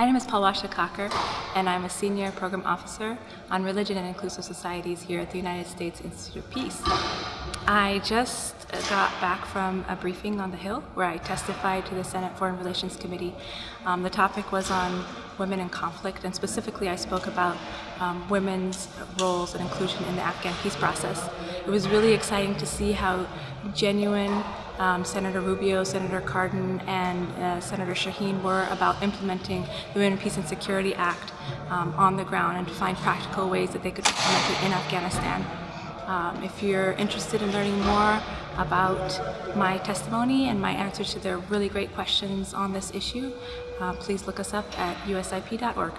My name is Palwasha Kakar, and I'm a Senior Program Officer on Religion and Inclusive Societies here at the United States Institute of Peace. I just got back from a briefing on the Hill where I testified to the Senate Foreign Relations Committee. Um, the topic was on women in conflict, and specifically I spoke about um, women's roles and inclusion in the Afghan peace process. It was really exciting to see how genuine um, Senator Rubio, Senator Cardin, and uh, Senator Shaheen were about implementing the Women, Peace and Security Act um, on the ground and to find practical ways that they could implement it in Afghanistan. Um, if you're interested in learning more about my testimony and my answers to their really great questions on this issue, uh, please look us up at usip.org.